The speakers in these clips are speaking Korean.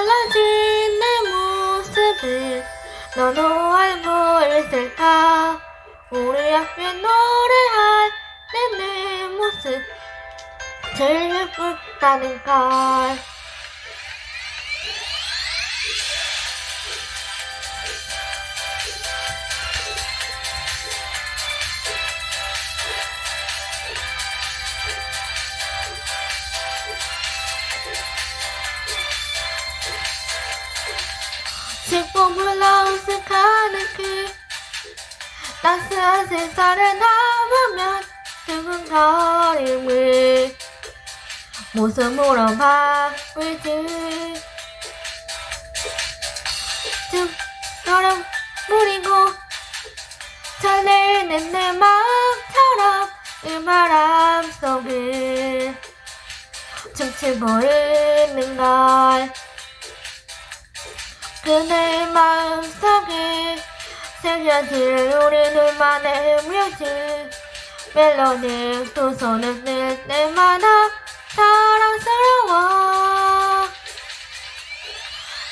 달라진 내 모습을 너도 알고 있을까? 우리 앞에 노래할 내, 내 모습 제일 예쁘다는 걸 식품을 어색하는 그 따스한 세상을 담으면 두근거림을 모습으로 바꾸지 쭉 무리고 설레는 내 마음처럼 이 바람 속을 춤추고 있는 걸 그대 마음속에 새겨질 우리 둘만의 뮤직 멜로디 두 손을 들 때마다 사랑스러워.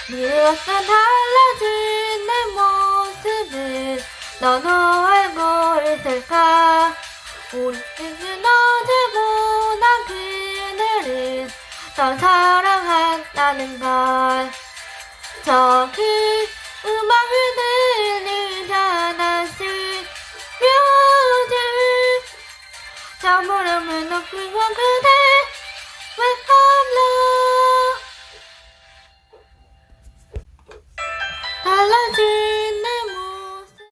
무엇은 달라진 내 모습을 너도 알고 있을까? 우리 뜻은 어제보다 그대를 더 사랑한다는 걸 저 음악을 들는 자나스 묘들. 저 물음을 높은 건 그대 왜 험러 달라진